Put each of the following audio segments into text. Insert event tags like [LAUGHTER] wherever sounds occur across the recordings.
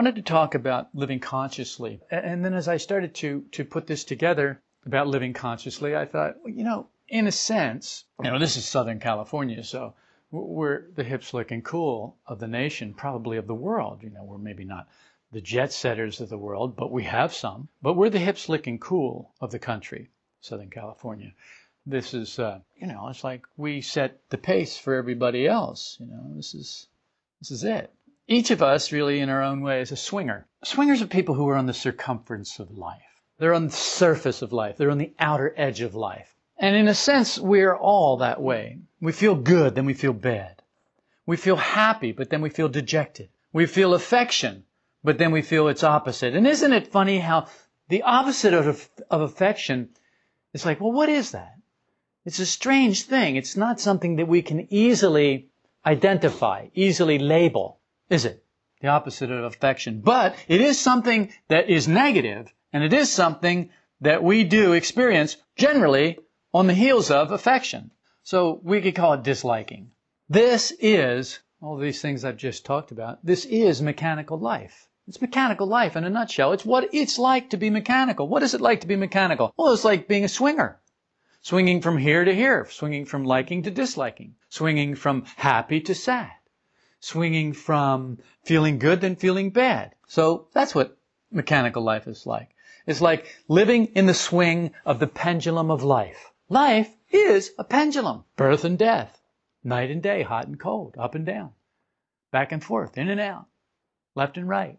I wanted to talk about living consciously. And then as I started to, to put this together about living consciously, I thought, you know, in a sense, you know, this is Southern California, so we're the hip, slick, and cool of the nation, probably of the world. You know, we're maybe not the jet setters of the world, but we have some. But we're the hip, slick, and cool of the country, Southern California. This is, uh, you know, it's like we set the pace for everybody else. You know, this is this is it. Each of us, really, in our own way, is a swinger. Swingers are people who are on the circumference of life. They're on the surface of life. They're on the outer edge of life. And in a sense, we're all that way. We feel good, then we feel bad. We feel happy, but then we feel dejected. We feel affection, but then we feel its opposite. And isn't it funny how the opposite of, of affection is like, well, what is that? It's a strange thing. It's not something that we can easily identify, easily label is it? The opposite of affection. But it is something that is negative, and it is something that we do experience generally on the heels of affection. So we could call it disliking. This is, all these things I've just talked about, this is mechanical life. It's mechanical life in a nutshell. It's what it's like to be mechanical. What is it like to be mechanical? Well, it's like being a swinger. Swinging from here to here, swinging from liking to disliking, swinging from happy to sad swinging from feeling good than feeling bad. So that's what mechanical life is like. It's like living in the swing of the pendulum of life. Life is a pendulum. Birth and death. Night and day, hot and cold, up and down. Back and forth, in and out. Left and right.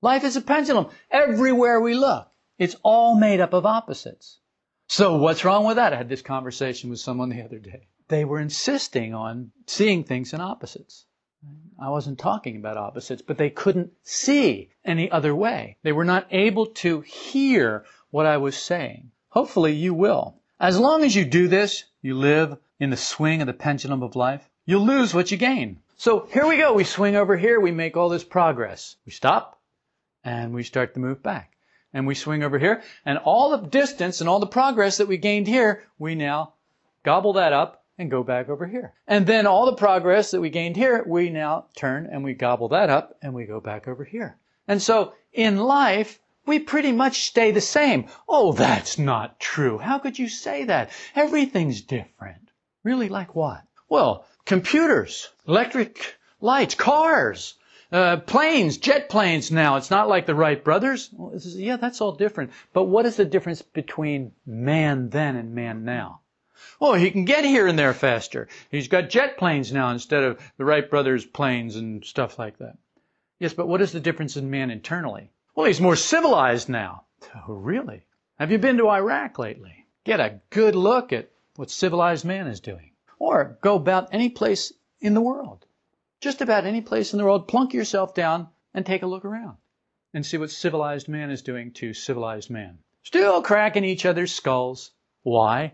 Life is a pendulum. Everywhere we look, it's all made up of opposites. So what's wrong with that? I had this conversation with someone the other day. They were insisting on seeing things in opposites. I wasn't talking about opposites, but they couldn't see any other way. They were not able to hear what I was saying. Hopefully you will. As long as you do this, you live in the swing of the pendulum of life, you'll lose what you gain. So here we go. We swing over here. We make all this progress. We stop and we start to move back. And we swing over here and all the distance and all the progress that we gained here, we now gobble that up and go back over here. And then all the progress that we gained here, we now turn and we gobble that up and we go back over here. And so in life, we pretty much stay the same. Oh, that's not true. How could you say that? Everything's different. Really like what? Well, computers, electric lights, cars, uh, planes, jet planes now. It's not like the Wright brothers. Well, is, yeah, that's all different. But what is the difference between man then and man now? Oh, he can get here and there faster. He's got jet planes now instead of the Wright brothers planes and stuff like that. Yes, but what is the difference in man internally? Well, he's more civilized now. Oh, really? Have you been to Iraq lately? Get a good look at what civilized man is doing. Or go about any place in the world. Just about any place in the world, plunk yourself down and take a look around and see what civilized man is doing to civilized man. Still cracking each other's skulls. Why?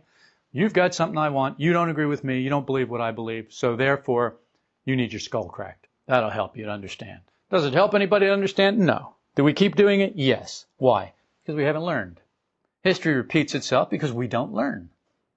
You've got something I want. You don't agree with me. You don't believe what I believe. So therefore, you need your skull cracked. That'll help you to understand. Does it help anybody to understand? No. Do we keep doing it? Yes. Why? Because we haven't learned. History repeats itself because we don't learn.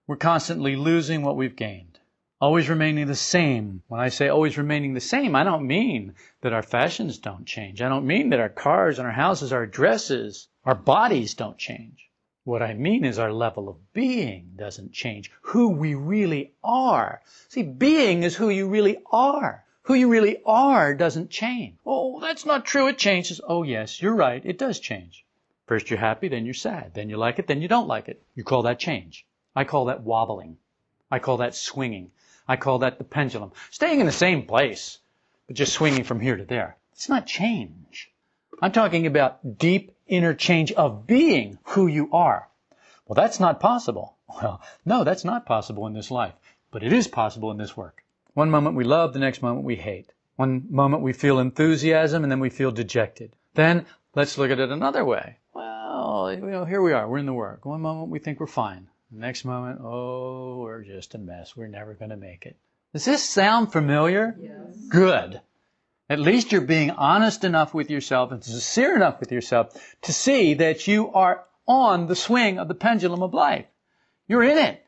We're constantly losing what we've gained. Always remaining the same. When I say always remaining the same, I don't mean that our fashions don't change. I don't mean that our cars and our houses, our dresses, our bodies don't change. What I mean is our level of being doesn't change. Who we really are. See, being is who you really are. Who you really are doesn't change. Oh, that's not true. It changes. Oh, yes, you're right. It does change. First you're happy, then you're sad. Then you like it, then you don't like it. You call that change. I call that wobbling. I call that swinging. I call that the pendulum. Staying in the same place, but just swinging from here to there. It's not change. I'm talking about deep interchange of being who you are. Well, that's not possible. Well, no, that's not possible in this life, but it is possible in this work. One moment we love, the next moment we hate. One moment we feel enthusiasm and then we feel dejected. Then let's look at it another way. Well, you know, here we are, we're in the work. One moment we think we're fine. The next moment, oh, we're just a mess. We're never going to make it. Does this sound familiar? Yes. Good. At least you're being honest enough with yourself and sincere enough with yourself to see that you are on the swing of the pendulum of life. You're in it.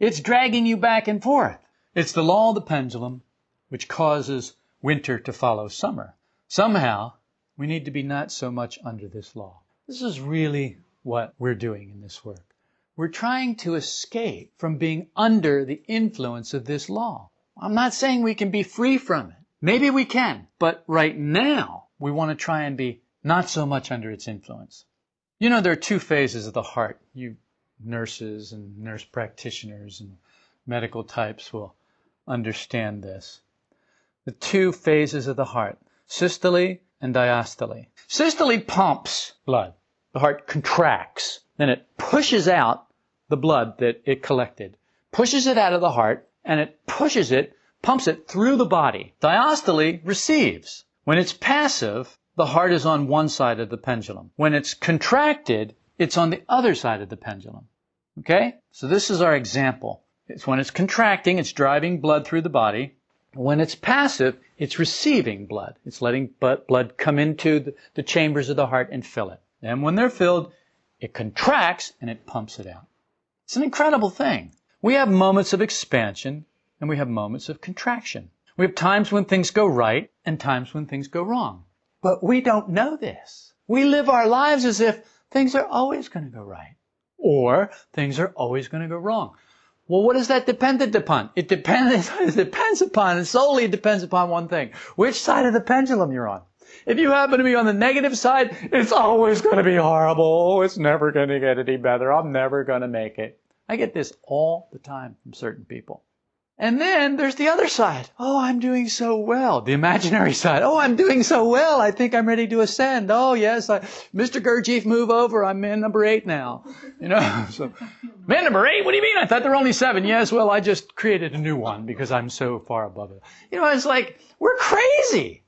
It's dragging you back and forth. It's the law of the pendulum which causes winter to follow summer. Somehow, We need to be not so much under this law. This is really what we're doing in this work. We're trying to escape from being under the influence of this law. I'm not saying we can be free from it. Maybe we can, but right now we want to try and be not so much under its influence. You know, there are two phases of the heart. You nurses and nurse practitioners and medical types will understand this. The two phases of the heart, systole and diastole. Systole pumps blood. The heart contracts. Then it pushes out the blood that it collected, pushes it out of the heart, and it pushes it, pumps it through the body. Diastole receives. When it's passive, the heart is on one side of the pendulum. When it's contracted, it's on the other side of the pendulum. Okay? So this is our example. It's when it's contracting, it's driving blood through the body. When it's passive, it's receiving blood. It's letting blood come into the chambers of the heart and fill it. And when they're filled, it contracts and it pumps it out. It's an incredible thing. We have moments of expansion and we have moments of contraction. We have times when things go right and times when things go wrong. But we don't know this. We live our lives as if things are always going to go right or things are always going to go wrong. Well, what is that dependent upon? It depends, [LAUGHS] it depends upon, it solely depends upon one thing. Which side of the pendulum you're on. If you happen to be on the negative side, it's always going to be horrible. Oh, it's never going to get any better. I'm never going to make it. I get this all the time from certain people. And then there's the other side. Oh, I'm doing so well. The imaginary [LAUGHS] side. Oh, I'm doing so well. I think I'm ready to ascend. Oh, yes. I, Mr. Gurdjieff, move over. I'm man number eight now. You know, [LAUGHS] so man number eight? What do you mean? I thought there were only seven. Yes. Well, I just created a new one because I'm so far above it. You know, it's like, we're crazy.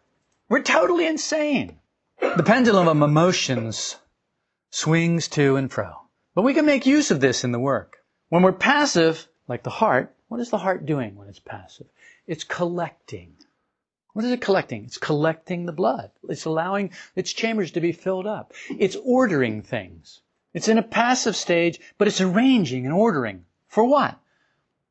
We're totally insane. The pendulum of emotions swings to and fro. But we can make use of this in the work. When we're passive, like the heart, what is the heart doing when it's passive? It's collecting. What is it collecting? It's collecting the blood. It's allowing its chambers to be filled up. It's ordering things. It's in a passive stage, but it's arranging and ordering. For what?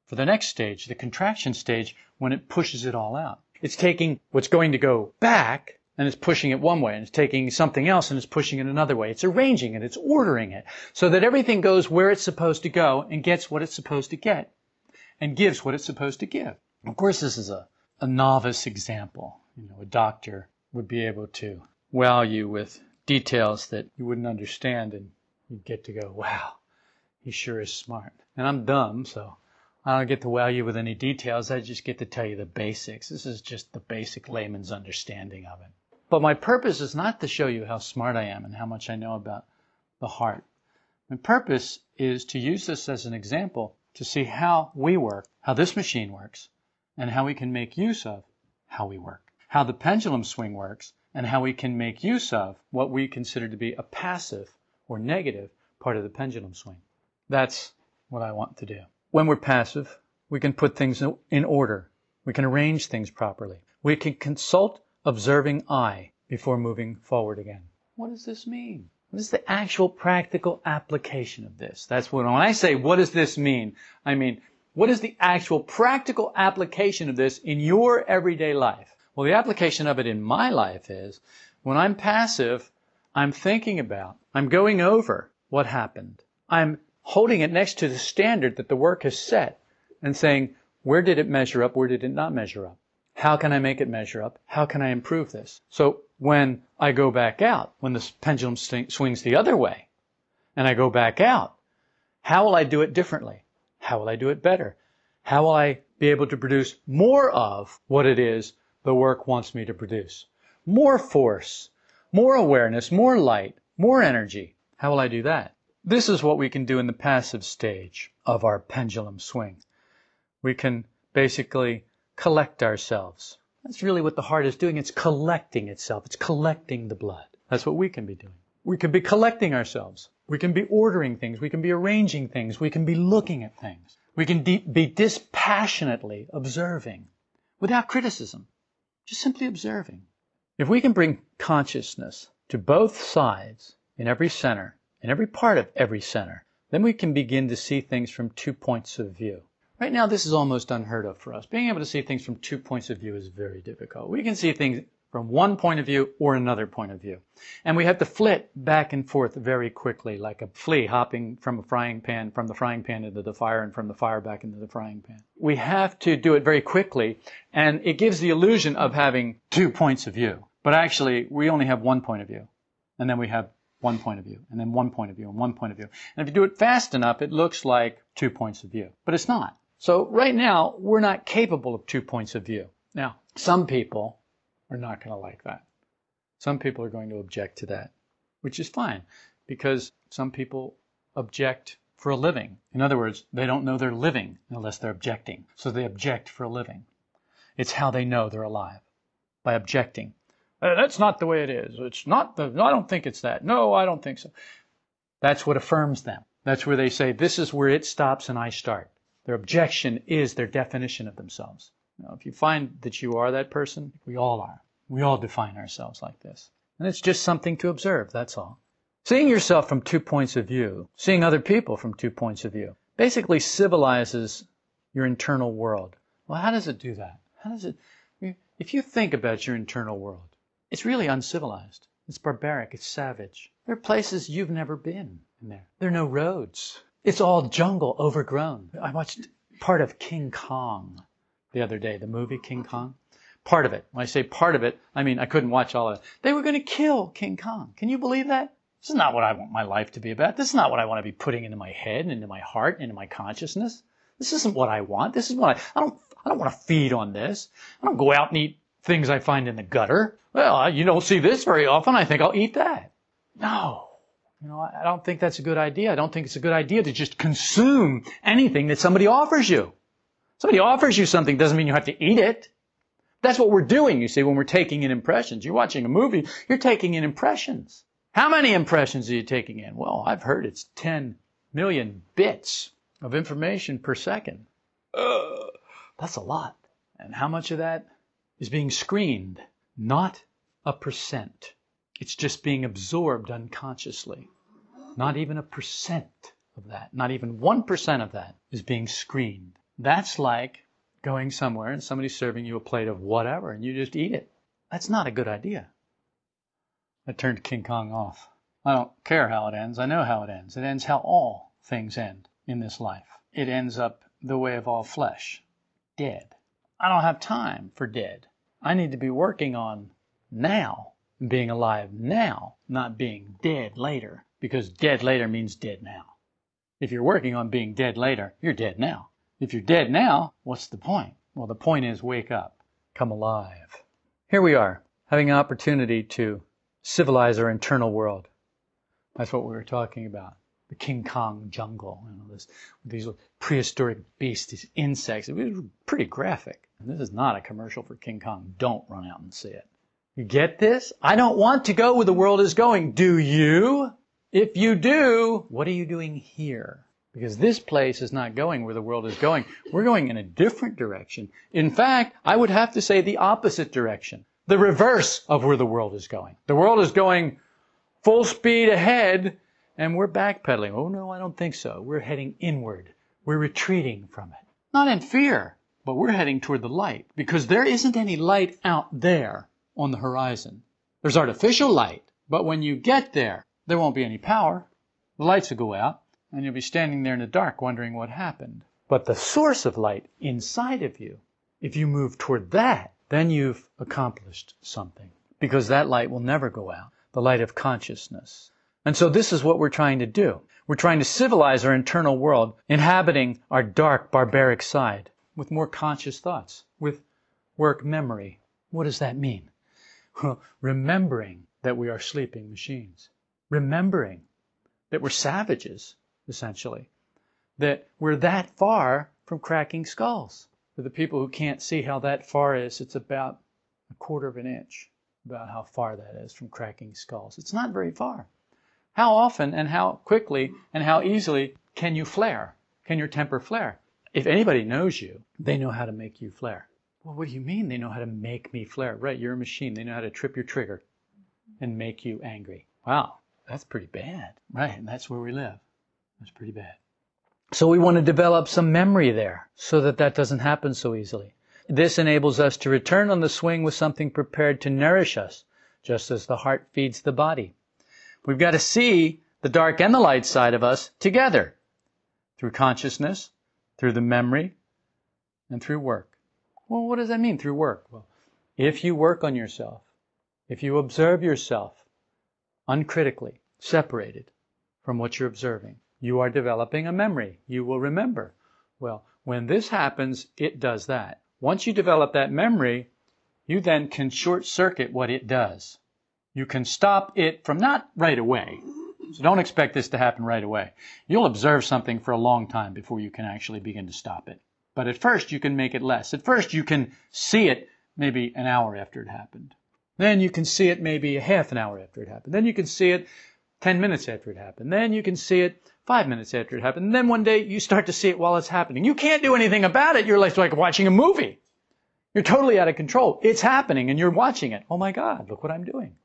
For the next stage, the contraction stage, when it pushes it all out. It's taking what's going to go back and it's pushing it one way and it's taking something else and it's pushing it another way. It's arranging it. It's ordering it so that everything goes where it's supposed to go and gets what it's supposed to get and gives what it's supposed to give. Of course, this is a, a novice example. You know, a doctor would be able to wow you with details that you wouldn't understand and you'd get to go, wow, he sure is smart. And I'm dumb, so I don't get to wow you with any details. I just get to tell you the basics. This is just the basic layman's understanding of it. But my purpose is not to show you how smart I am and how much I know about the heart. My purpose is to use this as an example to see how we work, how this machine works, and how we can make use of how we work, how the pendulum swing works, and how we can make use of what we consider to be a passive or negative part of the pendulum swing. That's what I want to do. When we're passive, we can put things in order. We can arrange things properly. We can consult observing I before moving forward again. What does this mean? What is the actual practical application of this? That's what, when I say, what does this mean? I mean, what is the actual practical application of this in your everyday life? Well, the application of it in my life is when I'm passive, I'm thinking about, I'm going over what happened. I'm holding it next to the standard that the work has set and saying, where did it measure up? Where did it not measure up? How can I make it measure up? How can I improve this? So when I go back out, when the pendulum swings the other way, and I go back out, how will I do it differently? How will I do it better? How will I be able to produce more of what it is the work wants me to produce? More force, more awareness, more light, more energy. How will I do that? This is what we can do in the passive stage of our pendulum swing. We can basically collect ourselves. That's really what the heart is doing. It's collecting itself. It's collecting the blood. That's what we can be doing. We can be collecting ourselves. We can be ordering things. We can be arranging things. We can be looking at things. We can de- be dispassionately observing without criticism, just simply observing. If we can bring consciousness to both sides in every center, in every part of every center, then we can begin to see things from two points of view. Right now, this is almost unheard of for us. Being able to see things from two points of view is very difficult. We can see things from one point of view or another point of view. And we have to flit back and forth very quickly, like a flea hopping from a frying pan, from the frying pan into the fire and from the fire back into the frying pan. We have to do it very quickly and it gives the illusion of having two points of view. But actually, we only have one point of view. And then we have one point of view, and then one point of view, and one point of view. And if you do it fast enough, it looks like two points of view. But it's not. So right now, we're not capable of two points of view. Now, some people are not going to like that. Some people are going to object to that, which is fine because some people object for a living. In other words, they don't know they're living unless they're objecting. So they object for a living. It's how they know they're alive by objecting. Uh, that's not the way it is. It's not the, I don't think it's that. No, I don't think so. That's what affirms them. That's where they say, this is where it stops and I start. Their objection is their definition of themselves. Now, if you find that you are that person, we all are. We all define ourselves like this. And it's just something to observe, that's all. Seeing yourself from two points of view, seeing other people from two points of view, basically civilizes your internal world. Well, how does it do that? How does it, if you think about your internal world, it's really uncivilized. It's barbaric. It's savage. There are places you've never been in there. There are no roads. It's all jungle overgrown. I watched part of King Kong the other day, the movie King Kong. Part of it. When I say part of it, I mean I couldn't watch all of it. They were going to kill King Kong. Can you believe that? This is not what I want my life to be about. This is not what I want to be putting into my head, into my heart, into my consciousness. This isn't what I want. This is what I, I don't, I don't want to feed on this. I don't go out and eat things I find in the gutter. Well, you don't see this very often. I think I'll eat that. No. You know, I don't think that's a good idea. I don't think it's a good idea to just consume anything that somebody offers you. Somebody offers you something doesn't mean you have to eat it. That's what we're doing, you see, when we're taking in impressions. You're watching a movie, you're taking in impressions. How many impressions are you taking in? Well, I've heard it's 10 million bits of information per second. Uh, that's a lot. And how much of that is being screened? Not a percent. It's just being absorbed unconsciously. Not even a percent of that, not even 1% of that is being screened. That's like going somewhere and somebody's serving you a plate of whatever and you just eat it. That's not a good idea. I turned King Kong off. I don't care how it ends. I know how it ends. It ends how all things end in this life. It ends up the way of all flesh dead. I don't have time for dead. I need to be working on now, being alive now, not being dead later, because dead later means dead now. If you're working on being dead later, you're dead now. If you're dead now, what's the point? Well, the point is wake up, come alive. Here we are, having an opportunity to civilize our internal world. That's what we were talking about. The King Kong jungle, you know, this, these prehistoric beasts, these insects. It was pretty graphic. And this is not a commercial for King Kong. Don't run out and see it. Get this? I don't want to go where the world is going. Do you? If you do, what are you doing here? Because this place is not going where the world is going. We're going in a different direction. In fact, I would have to say the opposite direction. The reverse of where the world is going. The world is going full speed ahead and we're backpedaling. Oh no, I don't think so. We're heading inward. We're retreating from it. Not in fear, but we're heading toward the light because there isn't any light out there on the horizon. There's artificial light, but when you get there, there won't be any power. The lights will go out and you'll be standing there in the dark wondering what happened. But the source of light inside of you, if you move toward that, then you've accomplished something. Because that light will never go out. The light of consciousness. And so this is what we're trying to do. We're trying to civilize our internal world, inhabiting our dark, barbaric side with more conscious thoughts, with work memory. What does that mean? [LAUGHS] Remembering that we are sleeping machines. Remembering that we're savages essentially. That we're that far from cracking skulls. For the people who can't see how that far is, it's about a quarter of an inch, about how far that is from cracking skulls. It's not very far. How often and how quickly and how easily can you flare? Can your temper flare? If anybody knows you, they know how to make you flare. Well, what do you mean they know how to make me flare? Right, you're a machine. They know how to trip your trigger and make you angry. Wow, that's pretty bad. Right, and that's where we live. That's pretty bad. So we want to develop some memory there so that that doesn't happen so easily. This enables us to return on the swing with something prepared to nourish us, just as the heart feeds the body. We've got to see the dark and the light side of us together through consciousness, through the memory, and through work. Well, what does that mean through work? Well, if you work on yourself, if you observe yourself uncritically, separated from what you're observing, you are developing a memory. You will remember. Well, when this happens, it does that. Once you develop that memory, you then can short circuit what it does. You can stop it from not right away. So don't expect this to happen right away. You'll observe something for a long time before you can actually begin to stop it. But at first you can make it less. At first you can see it maybe an hour after it happened. Then you can see it maybe a half an hour after it happened. Then you can see it 10 minutes after it happened. Then you can see it five minutes after it happened. And then one day you start to see it while it's happening. You can't do anything about it. You're like, like watching a movie. You're totally out of control. It's happening and you're watching it. Oh my God, look what I'm doing.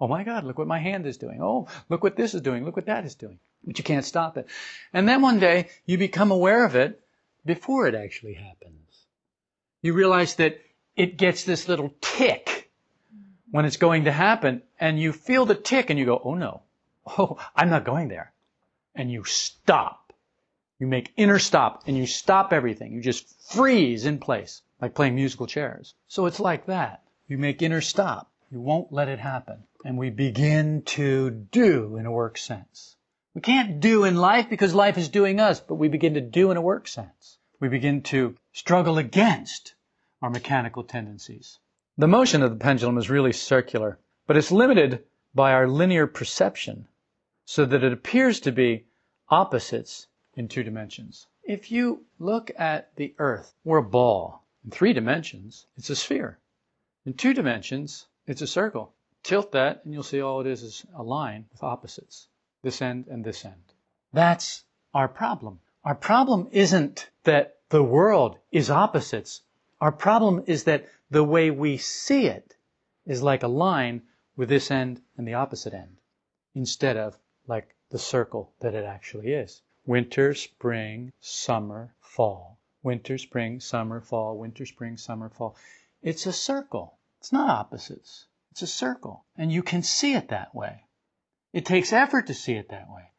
Oh my God, look what my hand is doing. Oh, look what this is doing. Look what that is doing. But you can't stop it. And then one day you become aware of it before it actually happens. You realize that it gets this little tick when it's going to happen and you feel the tick and you go, oh no, oh, I'm not going there. And you stop. You make inner stop and you stop everything. You just freeze in place, like playing musical chairs. So it's like that. You make inner stop. You won't let it happen. And we begin to do in a work sense. We can't do in life because life is doing us, but we begin to do in a work sense. We begin to struggle against our mechanical tendencies. The motion of the pendulum is really circular, but it's limited by our linear perception so that it appears to be opposites in two dimensions. If you look at the earth, we're a ball. In three dimensions, it's a sphere. In two dimensions, it's a circle. Tilt that and you'll see all it is is a line with opposites. This end and this end. That's our problem. Our problem isn't that the world is opposites. Our problem is that the way we see it is like a line with this end and the opposite end, instead of like the circle that it actually is. Winter, spring, summer, fall. Winter, spring, summer, fall. Winter, spring, summer, fall. It's a circle. It's not opposites. It's a circle. And you can see it that way. It takes effort to see it that way.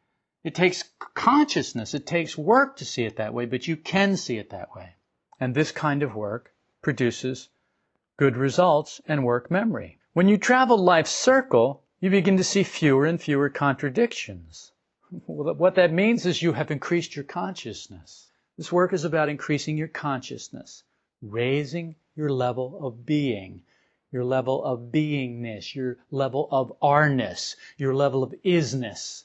It takes consciousness. It takes work to see it that way, but you can see it that way. And this kind of work produces good results and work memory. When you travel life's circle, you begin to see fewer and fewer contradictions. What that means is you have increased your consciousness. This work is about increasing your consciousness, raising your level of being, your level of beingness, your level of are-ness, your level of isness.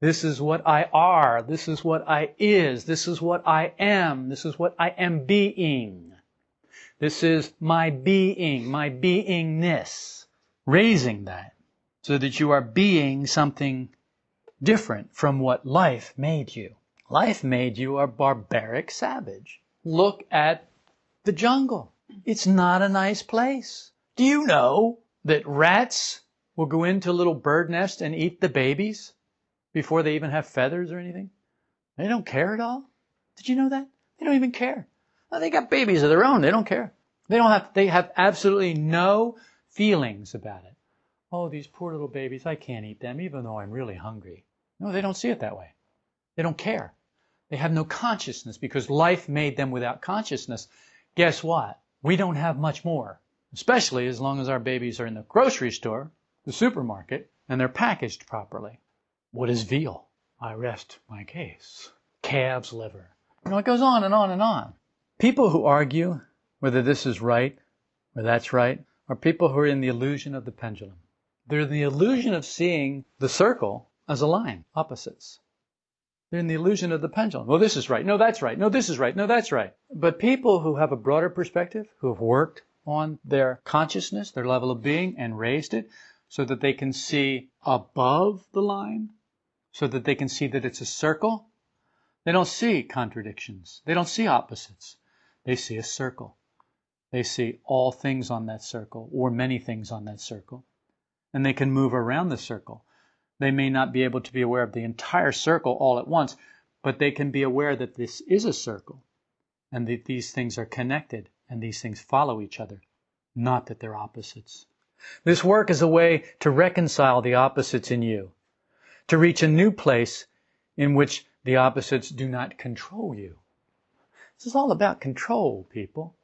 This is what I are. This is what I is. This is what I am. This is what I am being. This is my being, my beingness. Raising that so that you are being something different from what life made you. Life made you a barbaric savage. Look at the jungle. It's not a nice place. Do you know that rats will go into a little bird nest and eat the babies before they even have feathers or anything? They don't care at all. Did you know that? They don't even care. Well, they got babies of their own. They don't care. They don't have, they have absolutely no feelings about it. Oh, these poor little babies, I can't eat them even though I'm really hungry. No, they don't see it that way. They don't care. They have no consciousness because life made them without consciousness. Guess what? We don't have much more especially as long as our babies are in the grocery store, the supermarket, and they're packaged properly. What is veal? I rest my case. Calf's liver. You know, it goes on and on and on. People who argue whether this is right or that's right are people who are in the illusion of the pendulum. They're in the illusion of seeing the circle as a line, opposites. They're in the illusion of the pendulum. Well, this is right. No, that's right. No, this is right. No, that's right. But people who have a broader perspective, who have worked on their consciousness, their level of being, and raised it so that they can see above the line, so that they can see that it's a circle. They don't see contradictions. They don't see opposites. They see a circle. They see all things on that circle, or many things on that circle. And they can move around the circle. They may not be able to be aware of the entire circle all at once, but they can be aware that this is a circle and that these things are connected and these things follow each other, not that they're opposites. This work is a way to reconcile the opposites in you, to reach a new place in which the opposites do not control you. This is all about control, people.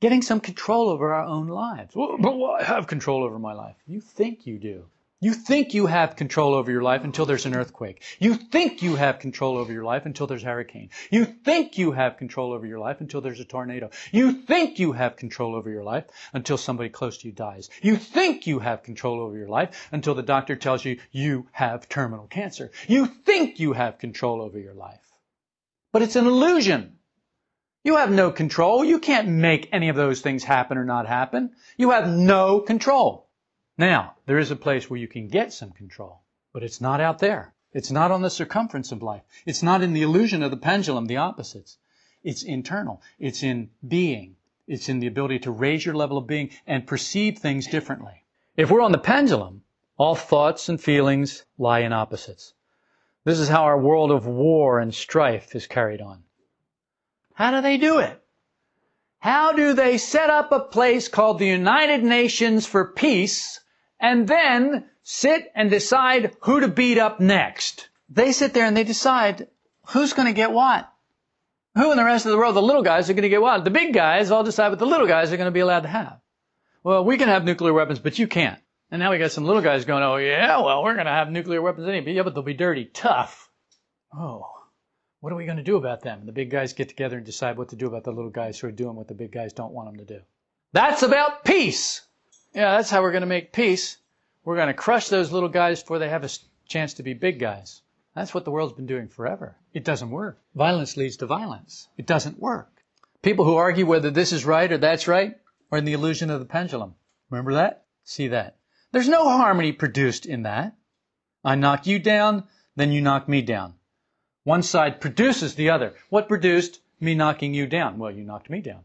Getting some control over our own lives. Well, but I have control over my life. You think you do. You think you have control over your life until there's an earthquake. You think you have control over your life until there's a hurricane. You think you have control over your life until there's a tornado. You think you have control over your life until somebody close to you dies. You think you have control over your life until the doctor tells you you have terminal cancer. You think you have control over your life. But it's an illusion. You have no control. You can't make any of those things happen or not happen. You have no control. Now, there is a place where you can get some control, but it's not out there. It's not on the circumference of life. It's not in the illusion of the pendulum, the opposites. It's internal. It's in being. It's in the ability to raise your level of being and perceive things differently. If we're on the pendulum, all thoughts and feelings lie in opposites. This is how our world of war and strife is carried on. How do they do it? How do they set up a place called the United Nations for Peace and then sit and decide who to beat up next. They sit there and they decide who's going to get what. Who in the rest of the world, the little guys are going to get what? The big guys all decide what the little guys are going to be allowed to have. Well, we can have nuclear weapons, but you can't. And now we got some little guys going, oh yeah, well, we're going to have nuclear weapons anyway. Yeah, but they'll be dirty, tough. Oh, what are we going to do about them? And the big guys get together and decide what to do about the little guys who are doing what the big guys don't want them to do. That's about peace. Yeah, that's how we're going to make peace. We're going to crush those little guys before they have a chance to be big guys. That's what the world's been doing forever. It doesn't work. Violence leads to violence. It doesn't work. People who argue whether this is right or that's right are in the illusion of the pendulum. Remember that? See that. There's no harmony produced in that. I knock you down, then you knock me down. One side produces the other. What produced me knocking you down? Well, you knocked me down.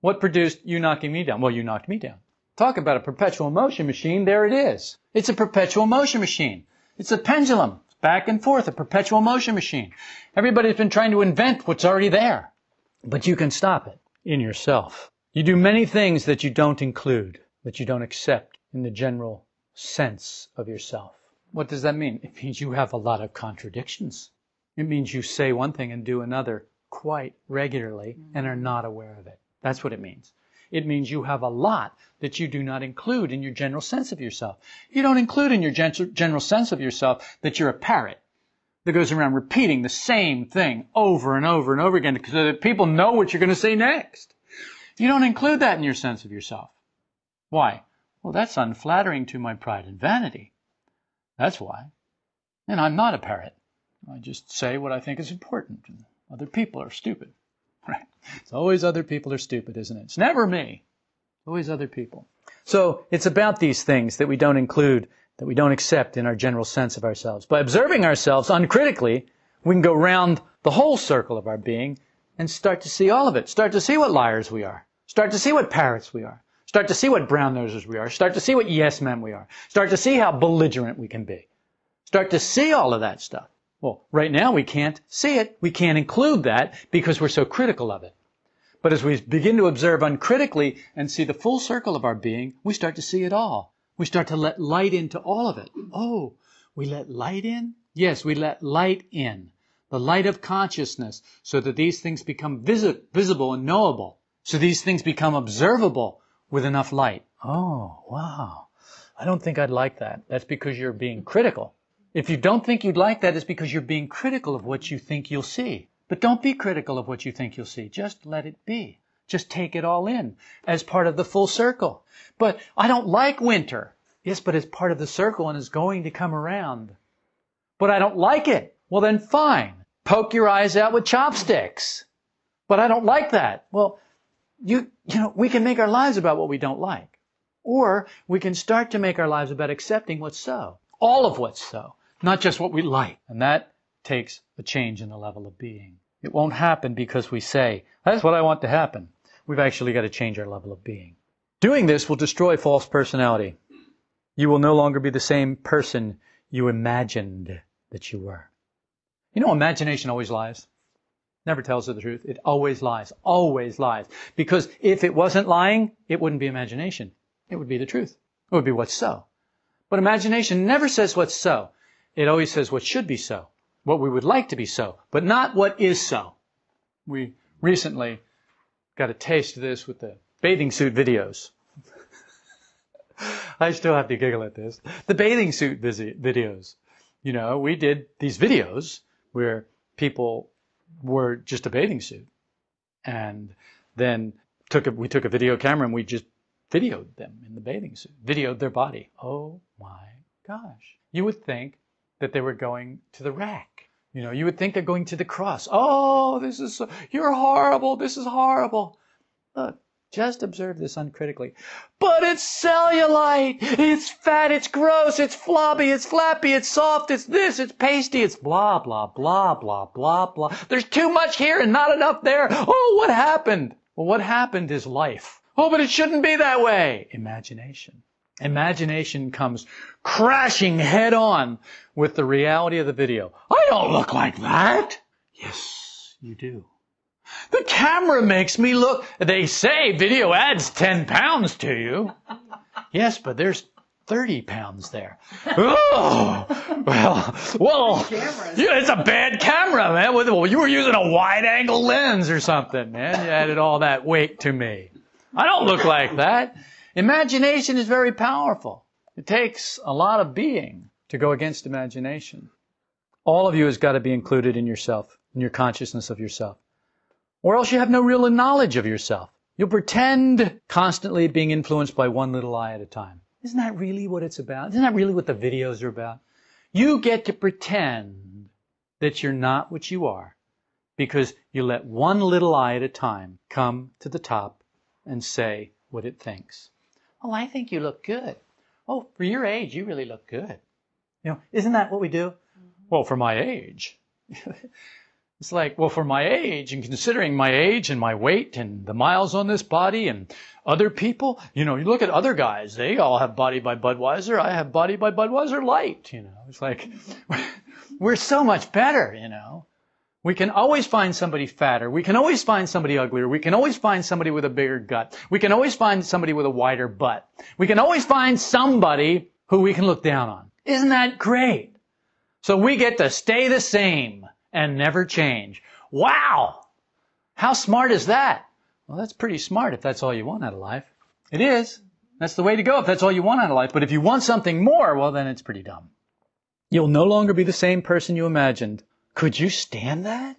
What produced you knocking me down? Well, you knocked me down. Talk about a perpetual motion machine. There it is. It's a perpetual motion machine. It's a pendulum. Back and forth, a perpetual motion machine. Everybody's been trying to invent what's already there. But you can stop it in yourself. You do many things that you don't include, that you don't accept in the general sense of yourself. What does that mean? It means you have a lot of contradictions. It means you say one thing and do another quite regularly and are not aware of it. That's what it means. It means you have a lot that you do not include in your general sense of yourself. You don't include in your general sense of yourself that you're a parrot that goes around repeating the same thing over and over and over again so that people know what you're going to say next. You don't include that in your sense of yourself. Why? Well, that's unflattering to my pride and vanity. That's why. And I'm not a parrot. I just say what I think is important. And other people are stupid. [LAUGHS] Right? It's always other people are stupid, isn't it? It's never me. It's always other people. So it's about these things that we don't include, that we don't accept in our general sense of ourselves. By observing ourselves uncritically, we can go round the whole circle of our being and start to see all of it. Start to see what liars we are. Start to see what parrots we are. Start to see what brown nosers we are. Start to see what yes men we are. Start to see how belligerent we can be. Start to see all of that stuff. Well, right now we can't see it. We can't include that because we're so critical of it. But as we begin to observe uncritically and see the full circle of our being, we start to see it all. We start to let light into all of it. Oh, we let light in? Yes, we let light in. The light of consciousness so that these things become visi- visible and knowable. So these things become observable with enough light. Oh, wow. I don't think I'd like that. That's because you're being critical. If you don't think you'd like that, it's because you're being critical of what you think you'll see. But don't be critical of what you think you'll see. Just let it be. Just take it all in as part of the full circle. But I don't like winter. Yes, but it's part of the circle and is going to come around. But I don't like it. Well, then fine. Poke your eyes out with chopsticks. But I don't like that. Well, you, you know, we can make our lives about what we don't like. Or we can start to make our lives about accepting what's so. All of what's so not just what we like. And that takes a change in the level of being. It won't happen because we say, that's what I want to happen. We've actually got to change our level of being. Doing this will destroy false personality. You will no longer be the same person you imagined that you were. You know, imagination always lies. Never tells her the truth. It always lies. Always lies. Because if it wasn't lying, it wouldn't be imagination. It would be the truth. It would be what's so. But imagination never says what's so. It always says what should be so. What we would like to be so. But not what is so. We recently got a taste of this with the bathing suit videos. [LAUGHS] I still have to giggle at this. The bathing suit videos. You know, we did these videos where people were just a bathing suit. And then took a, we took a video camera and we just videoed them in the bathing suit, videoed their body. Oh my gosh. You would think that they were going to the rack. You know, you would think they're going to the cross. Oh, this is, so, you're horrible. This is horrible. Look, just observe this uncritically. But it's cellulite. It's fat. It's gross. It's floppy. It's flappy. It's soft. It's this. It's pasty. It's blah, blah, blah, blah, blah, blah. There's too much here and not enough there. Oh, what happened? Well, what happened is life. Oh, but it shouldn't be that way. Imagination. Imagination comes crashing head on with the reality of the video. I don't look like that. Yes, you do. The camera makes me look. They say video adds 10 pounds to you. Yes, but there's 30 pounds there. [LAUGHS] Oh, well, well, yeah, it's a bad camera, man. Well, you were using a wide angle lens or something, man. You added all that weight to me. I don't look like that. Imagination is very powerful. It takes a lot of being to go against imagination. All of you has got to be included in yourself, in your consciousness of yourself. Or else you have no real knowledge of yourself. You'll pretend constantly being influenced by one little I at a time. Isn't that really what it's about? Isn't that really what the videos are about? You get to pretend that you're not what you are because you let one little I at a time come to the top and say what it thinks. Oh, I think you look good. Oh, for your age, you really look good. You know, isn't that what we do? Mm-hmm. Well, for my age. [LAUGHS] It's like, well, for my age and considering my age and my weight and the miles on this body and other people, you know, you look at other guys, they all have body by Budweiser. I have body by Budweiser light, you know. It's like, [LAUGHS] we're so much better, you know. We can always find somebody fatter. We can always find somebody uglier. We can always find somebody with a bigger gut. We can always find somebody with a wider butt. We can always find somebody who we can look down on. Isn't that great? So we get to stay the same and never change. Wow! How smart is that? Well, that's pretty smart if that's all you want out of life. It is. That's the way to go if that's all you want out of life. But if you want something more, well, then it's pretty dumb. You'll no longer be the same person you imagined. Could you stand that?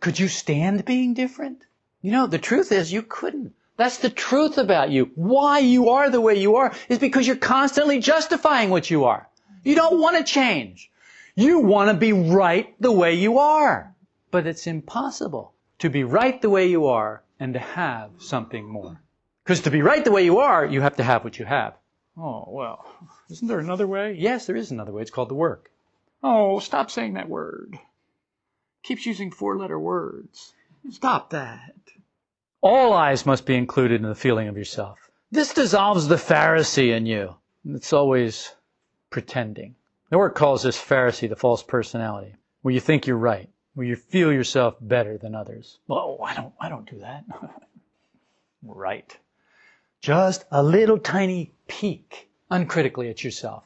Could you stand being different? You know, the truth is you couldn't. That's the truth about you. Why you are the way you are is because you're constantly justifying what you are. You don't want to change. You want to be right the way you are. But it's impossible to be right the way you are and to have something more. Because to be right the way you are, you have to have what you have. Oh, well, isn't there another way? Yes, there is another way. It's called the work. Oh, stop saying that word. Keeps using four letter words. Stop that. All eyes must be included in the feeling of yourself. This dissolves the Pharisee in you. It's always pretending. The work calls this Pharisee the false personality, where you think you're right, where you feel yourself better than others. Well, I don't, I don't do that. [LAUGHS] right. Just a little tiny peek uncritically at yourself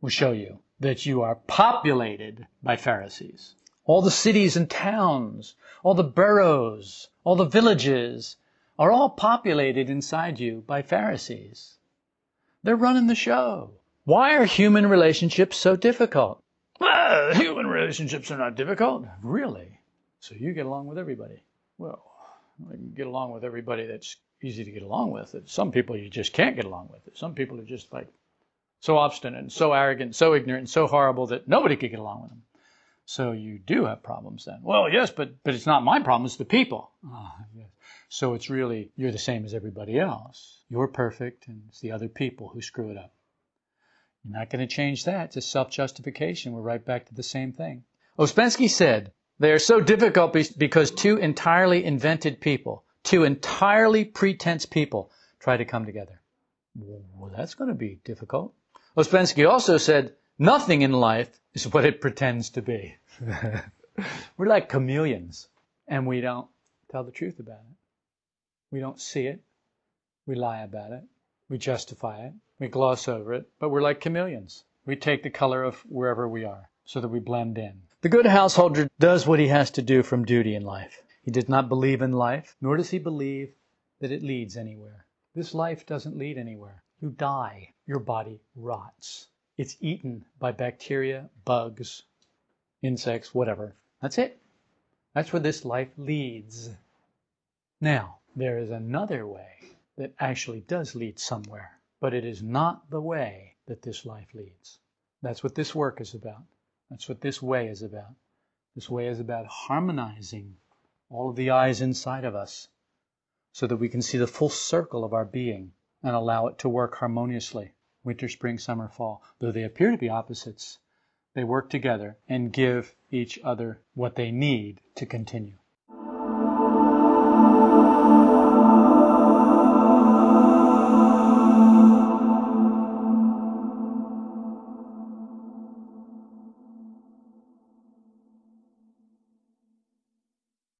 will show you that you are populated by Pharisees. All the cities and towns, all the boroughs, all the villages are all populated inside you by Pharisees. They're running the show. Why are human relationships so difficult? Well, human relationships are not difficult. Really? So you get along with everybody. Well, you can get along with everybody that's easy to get along with. Some people you just can't get along with. Some people are just like so obstinate and so arrogant, so ignorant, and so horrible that nobody could get along with them. So you do have problems then. Well, yes, but but it's not my problem, it's the people. Oh, yes. So it's really you're the same as everybody else. You're perfect and it's the other people who screw it up. You're not going to change that. It's self-justification. We're right back to the same thing. Ouspensky said, they are so difficult because two entirely invented people, two entirely pretense people try to come together. Well, that's going to be difficult. Ouspensky also said, nothing in life is what it pretends to be. [LAUGHS] We're like chameleons. and we don't tell the truth about it. We don't see it. We lie about it. We justify it. We gloss over it. But we're like chameleons. We take the color of wherever we are so that we blend in. The good householder does what he has to do from duty in life. He does not believe in life, nor does he believe that it leads anywhere. This life doesn't lead anywhere. You die. Your body rots. It's eaten by bacteria, bugs, insects, whatever. That's it. That's where this life leads. Now, there is another way that actually does lead somewhere, but it is not the way that this life leads. That's what this work is about. That's what this way is about. This way is about harmonizing all of the I's inside of us so that we can see the full circle of our being and allow it to work harmoniously. Winter, spring, summer, fall. Though they appear to be opposites, they work together and give each other what they need to continue.